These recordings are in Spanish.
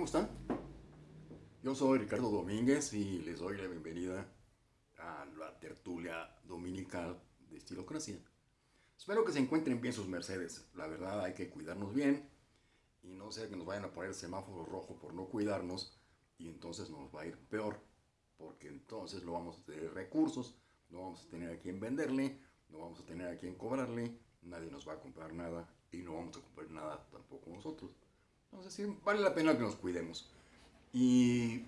¿Cómo están? Yo soy Ricardo Domínguez y les doy la bienvenida a la tertulia dominical de Estilocracia. Espero que se encuentren bien sus mercedes. La verdad hay que cuidarnos bien y no sea que nos vayan a poner semáforo rojo por no cuidarnos y entonces nos va a ir peor porque entonces no vamos a tener recursos, no vamos a tener a quien venderle, no vamos a tener a quien cobrarle, nadie nos va a comprar nada y no vamos a comprar nada tampoco nosotros. Entonces sí, vale la pena que nos cuidemos. Y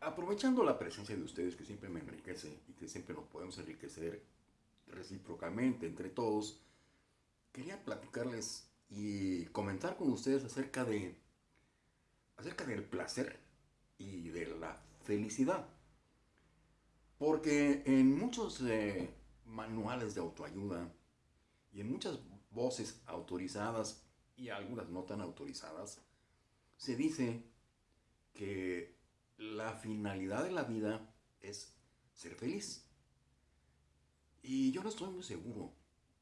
aprovechando la presencia de ustedes que siempre me enriquece y que siempre nos podemos enriquecer recíprocamente entre todos, quería platicarles y comentar con ustedes acerca de acerca del placer y de la felicidad. Porque en muchos eh, manuales de autoayuda y en muchas voces autorizadas y algunas no tan autorizadas, se dice que la finalidad de la vida es ser feliz. Y yo no estoy muy seguro,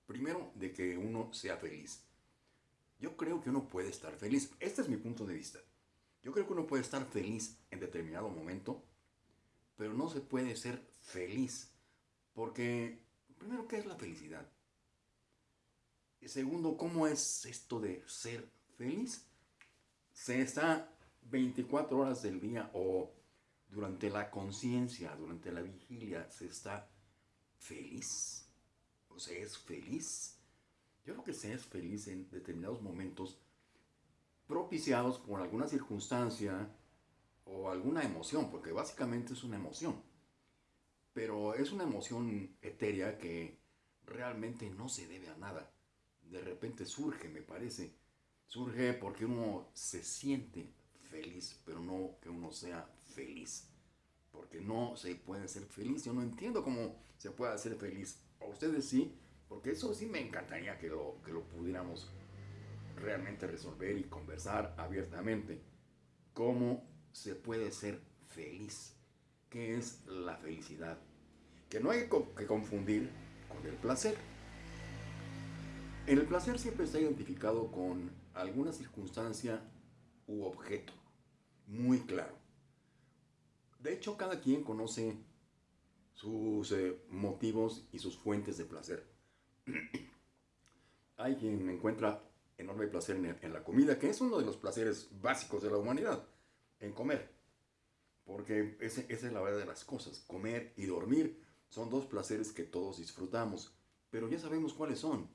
primero, de que uno sea feliz. Yo creo que uno puede estar feliz. Este es mi punto de vista. Yo creo que uno puede estar feliz en determinado momento, pero no se puede ser feliz. Porque, primero, ¿qué es la felicidad? Segundo, ¿cómo es esto de ser feliz? Se está 24 horas del día o durante la conciencia, durante la vigilia, se está feliz. O se es feliz. Yo creo que se es feliz en determinados momentos propiciados por alguna circunstancia o alguna emoción, porque básicamente es una emoción. Pero es una emoción etérea que realmente no se debe a nada de repente surge, me parece. Surge porque uno se siente feliz, pero no que uno sea feliz. Porque no se puede ser feliz. Yo no entiendo cómo se puede ser feliz. A ustedes sí, porque eso sí me encantaría que lo, que lo pudiéramos realmente resolver y conversar abiertamente. ¿Cómo se puede ser feliz? ¿Qué es la felicidad? Que no hay que confundir con el placer. El placer siempre está identificado con alguna circunstancia u objeto, muy claro. De hecho, cada quien conoce sus eh, motivos y sus fuentes de placer. Hay quien encuentra enorme placer en, la comida, que es uno de los placeres básicos de la humanidad, en comer. Porque esa es la verdad de las cosas. Comer y dormir son dos placeres que todos disfrutamos, pero ya sabemos cuáles son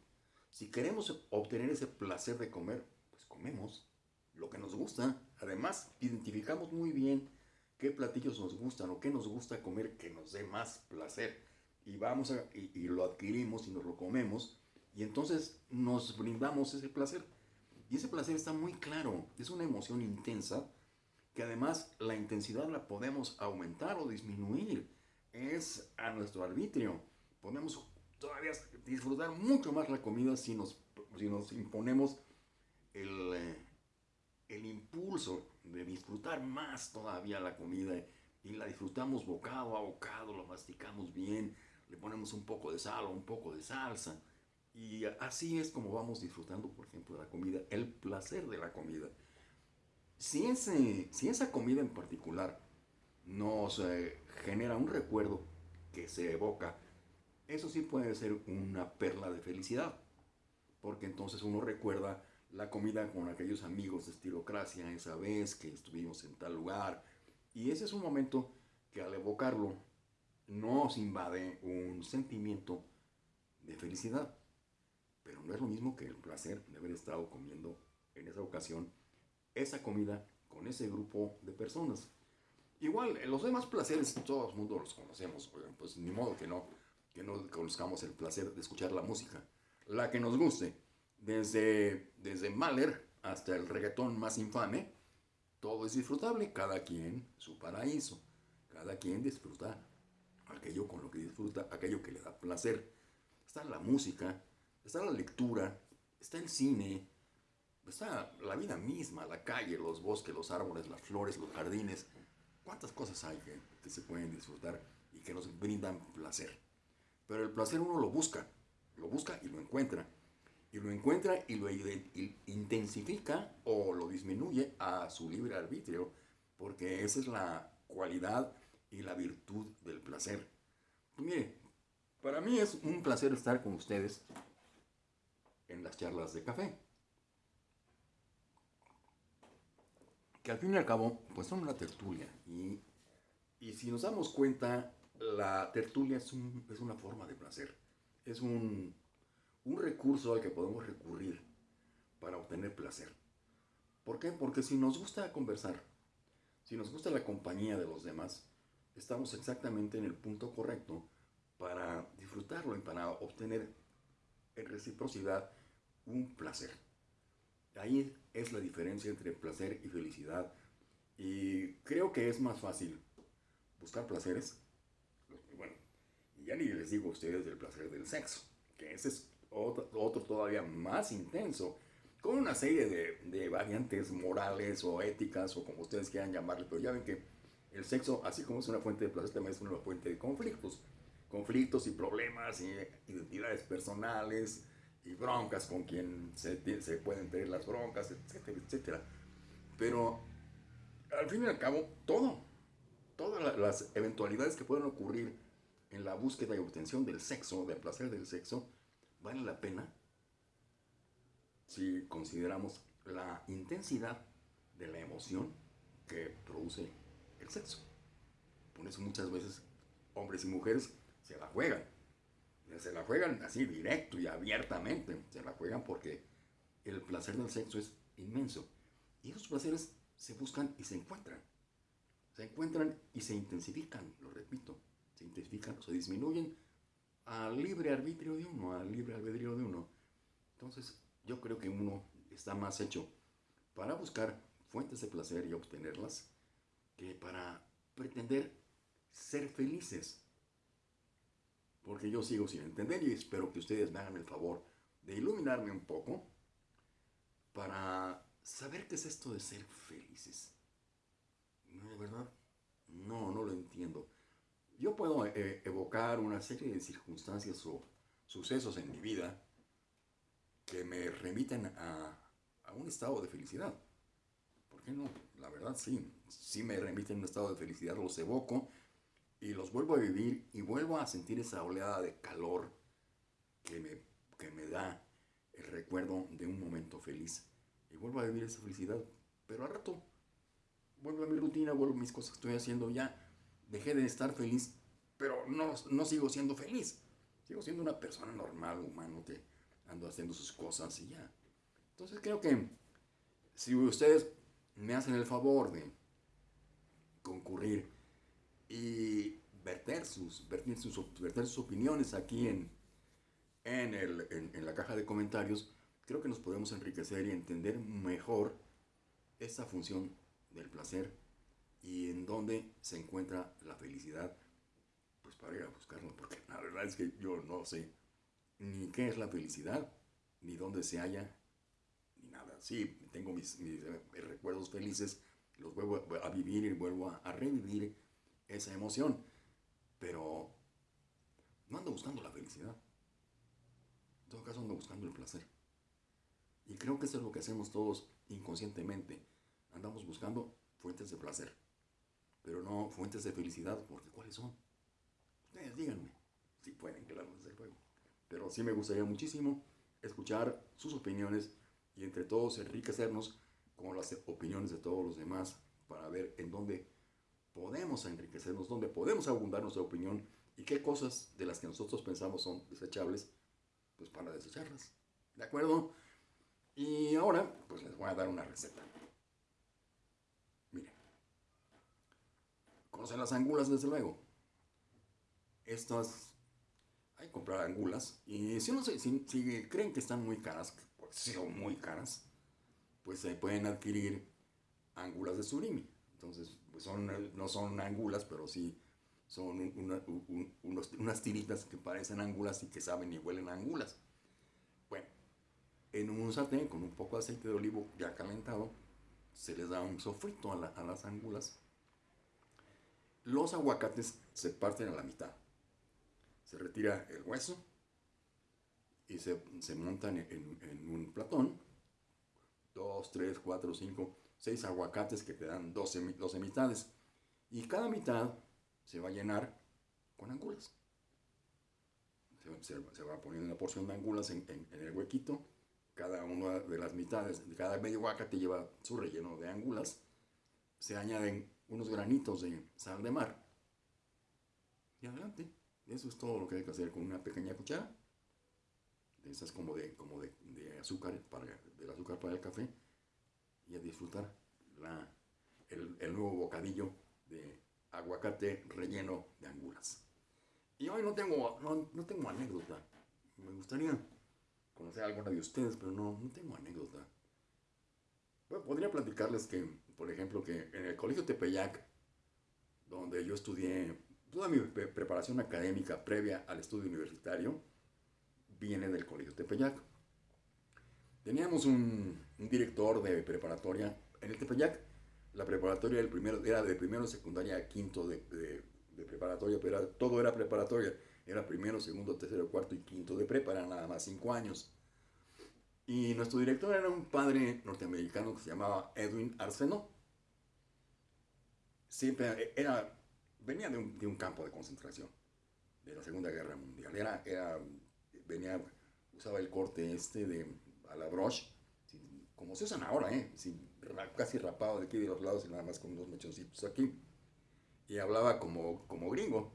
si queremos obtener ese placer de comer, pues comemos lo que nos gusta. Además, identificamos muy bien qué platillos nos gustan o qué nos gusta comer que nos dé más placer. Y vamos a, y, lo adquirimos y nos lo comemos. Y entonces nos brindamos ese placer. Y ese placer está muy claro. Es una emoción intensa que además la intensidad la podemos aumentar o disminuir. Es a nuestro arbitrio. Podemos todavía disfrutar mucho más la comida si nos, si nos imponemos el, eh, el impulso de disfrutar más todavía la comida y la disfrutamos bocado a bocado, lo masticamos bien, le ponemos un poco de sal o un poco de salsa. Y así es como vamos disfrutando, por ejemplo, la comida, el placer de la comida. Si, ese, si esa comida en particular nos eh, genera un recuerdo que se evoca eso sí puede ser una perla de felicidad, porque entonces uno recuerda la comida con aquellos amigos de estilocracia, esa vez que estuvimos en tal lugar, y ese es un momento que al evocarlo nos invade un sentimiento de felicidad, pero no es lo mismo que el placer de haber estado comiendo en esa ocasión esa comida con ese grupo de personas. Igual, los demás placeres todo el mundo los conocemos, pues ni modo que no que no conozcamos el placer de escuchar la música, la que nos guste, desde, desde Mahler hasta el reggaetón más infame, todo es disfrutable, cada quien su paraíso, cada quien disfruta aquello con lo que disfruta, aquello que le da placer. Está la música, está la lectura, está el cine, está la vida misma, la calle, los bosques, los árboles, las flores, los jardines. ¿Cuántas cosas hay que, que se pueden disfrutar y que nos brindan placer? Pero el placer uno lo busca, lo busca y lo encuentra. y lo encuentra y lo intensifica o lo disminuye a su libre arbitrio, porque esa es la cualidad y la virtud del placer. Pues mire, para mí es un placer estar con ustedes en las charlas de café. Que al fin y al cabo, pues son una tertulia. Y, y si nos damos cuenta, la tertulia es, una forma de placer. Es un, un recurso al que podemos recurrir para obtener placer. ¿Por qué? Porque si nos gusta conversar, si nos gusta la compañía de los demás, estamos exactamente en el punto correcto para disfrutarlo y para obtener en reciprocidad un placer. Ahí es la diferencia entre placer y felicidad. Y creo que es más fácil buscar placeres. Ya ni les digo a ustedes del placer del sexo, que ese es otro, todavía más intenso, con una serie de, de, variantes morales o éticas o como ustedes quieran llamarle, pero ya ven que el sexo, así como es una fuente de placer, también es una fuente de conflictos, conflictos y problemas y identidades personales y broncas con quien se, se pueden tener las broncas, etcétera, etcétera. Pero al fin y al cabo, todo, todas las eventualidades que pueden ocurrir en la búsqueda y obtención del sexo, del placer del sexo, vale la pena si consideramos la intensidad de la emoción que produce el sexo. Por eso muchas veces hombres y mujeres se la juegan. Se la juegan así directo y abiertamente. Se la juegan porque el placer del sexo es inmenso. Y esos placeres se buscan y se encuentran. Se encuentran y se intensifican, lo repito. Se intensifican o se disminuyen al libre arbitrio de uno, al libre albedrío de uno. Entonces, yo creo que uno está más hecho para buscar fuentes de placer y obtenerlas que para pretender ser felices. Porque yo sigo sin entender y espero que ustedes me hagan el favor de iluminarme un poco para saber qué es esto de ser felices. ¿No, de verdad? No, no lo entiendo. Yo puedo eh, evocar una serie de circunstancias o sucesos en mi vida que me remiten a, a, un estado de felicidad. ¿Por qué no? La verdad sí, sí me remiten a un estado de felicidad, los evoco y los vuelvo a vivir y vuelvo a sentir esa oleada de calor que me, que me da el recuerdo de un momento feliz. Y vuelvo a vivir esa felicidad, pero al rato vuelvo a mi rutina, vuelvo a mis cosas que estoy haciendo ya dejé de estar feliz, pero no, no sigo siendo feliz. Sigo siendo una persona normal, humano, que ando haciendo sus cosas y ya. Entonces creo que si ustedes me hacen el favor de concurrir y verter sus, verter sus, sus opiniones aquí en, en, el, en la caja de comentarios, creo que nos podemos enriquecer y entender mejor esta función del placer y en dónde se encuentra la felicidad, pues para ir a buscarlo, porque la verdad es que yo no sé ni qué es la felicidad, ni dónde se halla, ni nada. Sí, tengo mis, eh, recuerdos felices, los vuelvo a vivir y vuelvo a, a revivir esa emoción, pero no ando buscando la felicidad. En todo caso ando buscando el placer. Y creo que eso es lo que hacemos todos inconscientemente. Andamos buscando fuentes de placer pero no fuentes de felicidad, porque ¿cuáles son? Ustedes díganme, si pueden, claro, desde luego. Pero sí me gustaría muchísimo escuchar sus opiniones y entre todos enriquecernos con las opiniones de todos los demás para ver en dónde podemos enriquecernos, dónde podemos abundar nuestra opinión y qué cosas de las que nosotros pensamos son desechables, pues para desecharlas. ¿De acuerdo? Y ahora, pues les voy a dar una receta. Conocen las angulas, desde luego. Estas, hay que comprar angulas. Y si, no, si, si creen que están muy caras, pues son muy caras, pues se pueden adquirir angulas de surimi. Entonces, pues son, no son angulas, pero sí son unas tiritas que parecen angulas y que saben y huelen a angulas. Bueno, en un sartén con un poco de aceite de olivo ya calentado, se les da un sofrito a las angulas los aguacates se parten a la mitad. Se retira el hueso y se, se montan en, un platón, dos, tres, cuatro, cinco, seis aguacates que te dan 12, 12 mitades. Y cada mitad se va a llenar con angulas. Se, se, va poniendo una porción de angulas en, en, el huequito. Cada una de las mitades, cada medio aguacate lleva su relleno de angulas. Se añaden unos granitos de sal de mar. Y adelante. Eso es todo lo que hay que hacer con una pequeña cuchara. De esas como de, como de, de azúcar, para, del azúcar para el café. Y a disfrutar la, el, el nuevo bocadillo de aguacate relleno de angulas. Y hoy no tengo, no, no, tengo anécdota. Me gustaría conocer a alguna de ustedes, pero no, no tengo anécdota. Bueno, podría platicarles que, por ejemplo, que en el Colegio Tepeyac, donde yo estudié toda mi preparación académica previa al estudio universitario, viene del Colegio Tepeyac. Teníamos un, director de preparatoria en el Tepeyac la preparatoria del primero, era de primero, secundaria a quinto de, de, de preparatoria, pero era, todo era preparatoria. Era primero, segundo, tercero, cuarto y quinto de prepa, nada más cinco años. Y nuestro director era un padre norteamericano que se llamaba Edwin Arseno. Siempre era, venía de un, de un campo de concentración, de la Segunda Guerra Mundial. Era, era, venía, usaba el corte este de a la broche, como se usan ahora, ¿eh? Sin, casi rapado de aquí de los lados y nada más con unos mechoncitos aquí. Y hablaba como, como gringo.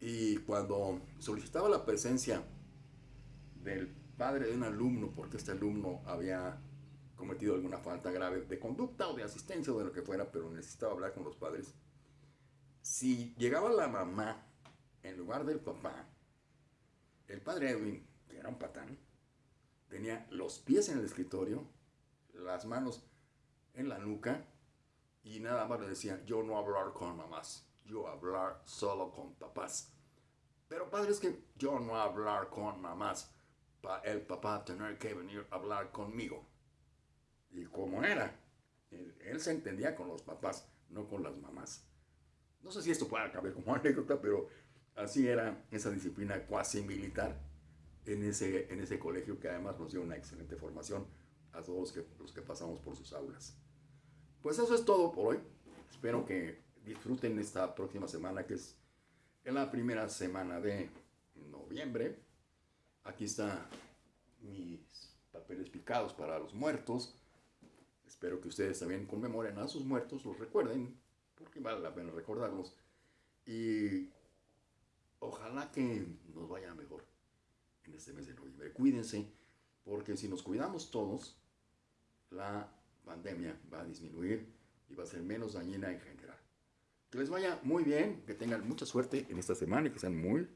Y cuando solicitaba la presencia del padre de un alumno, porque este alumno había cometido alguna falta grave de conducta o de asistencia o de lo que fuera, pero necesitaba hablar con los padres, si llegaba la mamá en lugar del papá, el padre Edwin, que era un patán, tenía los pies en el escritorio, las manos en la nuca y nada más le decía, yo no hablar con mamás, yo hablar solo con papás. Pero padre, es que yo no hablar con mamás, el papá tener que venir a hablar conmigo. Y como era, él, él, se entendía con los papás, no con las mamás. No sé si esto puede caber como anécdota, pero así era esa disciplina cuasi militar en ese, en ese colegio que además nos dio una excelente formación a todos los que, los que pasamos por sus aulas. Pues eso es todo por hoy. Espero que disfruten esta próxima semana que es en la primera semana de noviembre. Aquí están mis papeles picados para los muertos. Espero que ustedes también conmemoren a sus muertos, los recuerden, porque vale la pena recordarlos. Y ojalá que nos vaya mejor en este mes de noviembre. Cuídense, porque si nos cuidamos todos, la pandemia va a disminuir y va a ser menos dañina en general. Que les vaya muy bien, que tengan mucha suerte en esta semana y que sean muy.